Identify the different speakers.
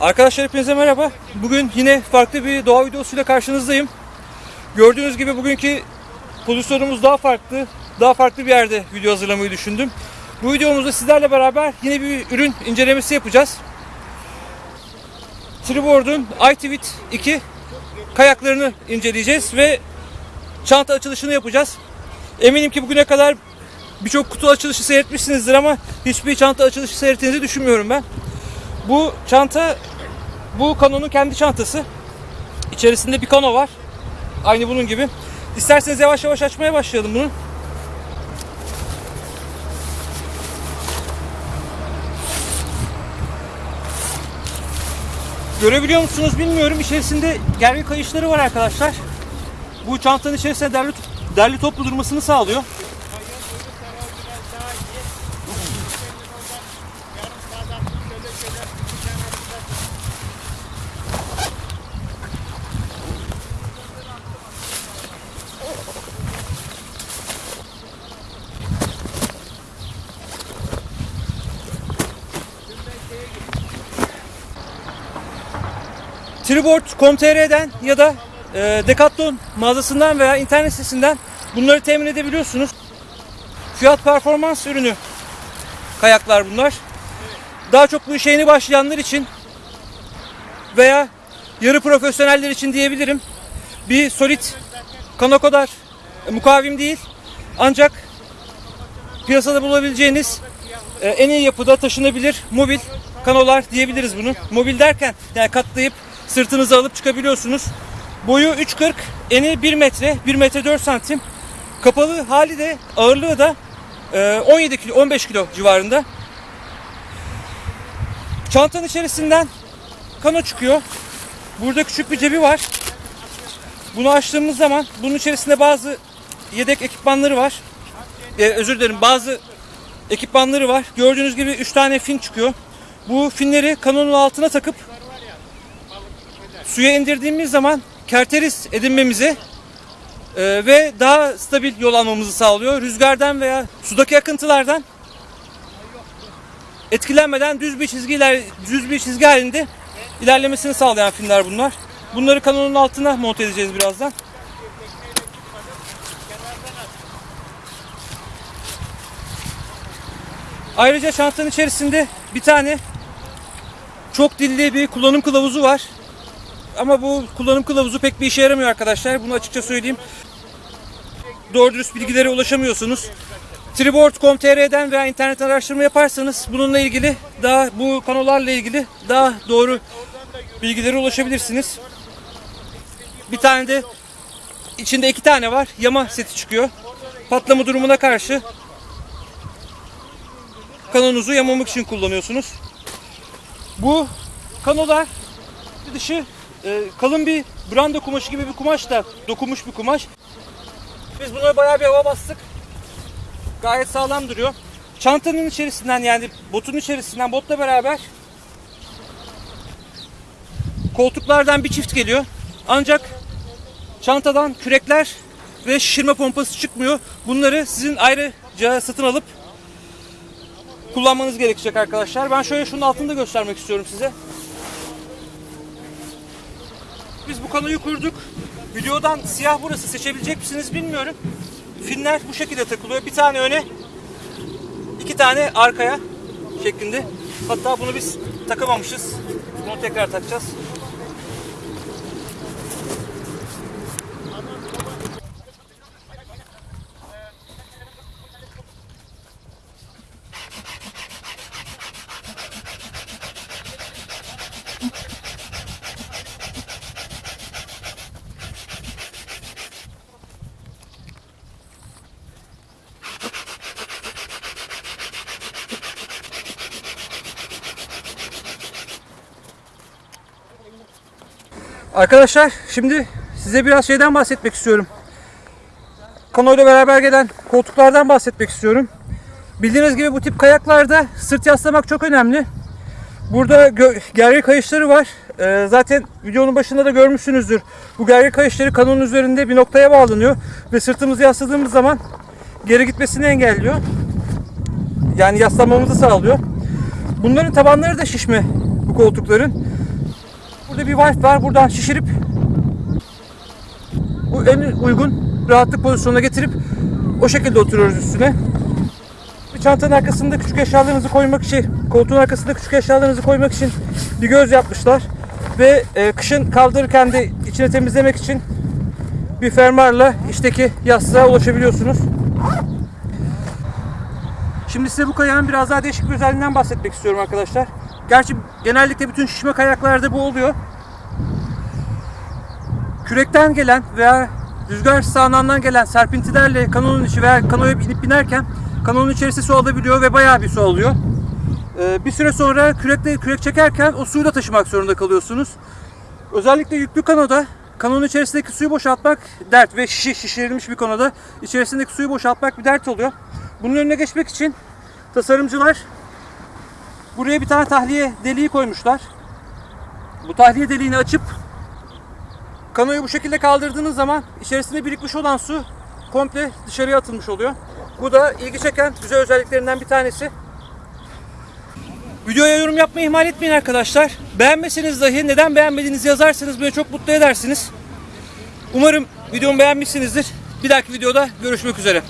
Speaker 1: Arkadaşlar hepinize merhaba. Bugün yine farklı bir doğa videosuyla karşınızdayım. Gördüğünüz gibi bugünkü pozisyonumuz daha farklı. Daha farklı bir yerde video hazırlamayı düşündüm. Bu videomuzda sizlerle beraber yine bir ürün incelemesi yapacağız. Triboard'un iTwit 2 kayaklarını inceleyeceğiz ve çanta açılışını yapacağız. Eminim ki bugüne kadar birçok kutu açılışı seyretmişsinizdir ama hiçbir çanta açılışı seyrettiğinizi düşünmüyorum ben. Bu çanta bu Canon'un kendi çantası. İçerisinde bir kano var. Aynı bunun gibi. İsterseniz yavaş yavaş açmaya başlayalım bunu. Görebiliyor musunuz bilmiyorum. İçerisinde gergi kayışları var arkadaşlar. Bu çantanın içerisinde derli, derli toplu durmasını sağlıyor. Triboard.com.tr'den ya da e, Decathlon mağazasından veya internet sitesinden bunları temin edebiliyorsunuz. Fiyat performans ürünü kayaklar bunlar. Daha çok bu işe yeni başlayanlar için veya yarı profesyoneller için diyebilirim. Bir solid kano kadar e, mukavim değil. Ancak piyasada bulabileceğiniz e, en iyi yapıda taşınabilir mobil kanolar diyebiliriz bunu. Mobil derken yani katlayıp sırtınıza alıp çıkabiliyorsunuz. Boyu 3.40, eni 1 metre, 1 metre 4 santim. Kapalı hali de ağırlığı da e, 17 kilo, 15 kilo civarında. Çantanın içerisinden kano çıkıyor. Burada küçük bir cebi var. Bunu açtığımız zaman bunun içerisinde bazı yedek ekipmanları var. Ee, özür dilerim bazı ekipmanları var. Gördüğünüz gibi 3 tane fin çıkıyor. Bu finleri kanonun altına takıp suya indirdiğimiz zaman kerteriz edinmemizi e, ve daha stabil yol almamızı sağlıyor. Rüzgardan veya sudaki akıntılardan etkilenmeden düz bir çizgiler düz bir çizgi halinde ilerlemesini sağlayan finler bunlar. Bunları kanonun altına monte edeceğiz birazdan. Ayrıca çantanın içerisinde bir tane çok dilli bir kullanım kılavuzu var. Ama bu kullanım kılavuzu pek bir işe yaramıyor arkadaşlar. Bunu açıkça söyleyeyim. Doğru dürüst bilgilere ulaşamıyorsunuz. Triboard.com.tr'den veya internet araştırma yaparsanız bununla ilgili daha bu kanolarla ilgili daha doğru bilgilere ulaşabilirsiniz. Bir tane de içinde iki tane var. Yama seti çıkıyor. Patlama durumuna karşı kanonuzu yamamak için kullanıyorsunuz. Bu kanolar dışı e, kalın bir branda kumaşı gibi bir kumaş da dokunmuş bir kumaş. Biz buna bayağı bir hava bastık. Gayet sağlam duruyor. Çantanın içerisinden yani botun içerisinden botla beraber koltuklardan bir çift geliyor. Ancak çantadan kürekler ve şişirme pompası çıkmıyor. Bunları sizin ayrıca satın alıp kullanmanız gerekecek arkadaşlar. Ben şöyle şunun altını da göstermek istiyorum size. Biz bu kanoyu kurduk. Videodan siyah burası seçebilecek misiniz bilmiyorum. Finler bu şekilde takılıyor. Bir tane öne, iki tane arkaya şeklinde. Hatta bunu biz takamamışız. Bunu tekrar takacağız. Arkadaşlar şimdi size biraz şeyden bahsetmek istiyorum. Kano ile beraber gelen koltuklardan bahsetmek istiyorum. Bildiğiniz gibi bu tip kayaklarda sırt yaslamak çok önemli. Burada gö- gergi kayışları var. Ee, zaten videonun başında da görmüşsünüzdür. Bu gergi kayışları kanonun üzerinde bir noktaya bağlanıyor. Ve sırtımızı yasladığımız zaman geri gitmesini engelliyor. Yani yaslanmamızı sağlıyor. Bunların tabanları da şişme bu koltukların. Burada bir valve var. Buradan şişirip bu en uygun rahatlık pozisyonuna getirip o şekilde oturuyoruz üstüne. Bir çantanın arkasında küçük eşyalarınızı koymak için, koltuğun arkasında küçük eşyalarınızı koymak için bir göz yapmışlar. Ve e, kışın kaldırırken de içine temizlemek için bir fermuarla içteki yastığa ulaşabiliyorsunuz. Şimdi size bu kayağın biraz daha değişik bir özelliğinden bahsetmek istiyorum arkadaşlar. Gerçi genellikle bütün şişme kayaklarda bu oluyor. Kürekten gelen veya rüzgar sağanağından gelen serpintilerle kanonun içi veya kanoya binip binerken kanonun içerisi su alabiliyor ve bayağı bir su alıyor. Ee, bir süre sonra kürekle kürek çekerken o suyu da taşımak zorunda kalıyorsunuz. Özellikle yüklü kanoda kanonun içerisindeki suyu boşaltmak dert ve şişi şişirilmiş bir konuda içerisindeki suyu boşaltmak bir dert oluyor. Bunun önüne geçmek için tasarımcılar buraya bir tane tahliye deliği koymuşlar. Bu tahliye deliğini açıp kanoyu bu şekilde kaldırdığınız zaman içerisinde birikmiş olan su komple dışarıya atılmış oluyor. Bu da ilgi çeken güzel özelliklerinden bir tanesi. Videoya yorum yapmayı ihmal etmeyin arkadaşlar. Beğenmeseniz dahi neden beğenmediğinizi yazarsanız beni çok mutlu edersiniz. Umarım videomu beğenmişsinizdir. Bir dahaki videoda görüşmek üzere.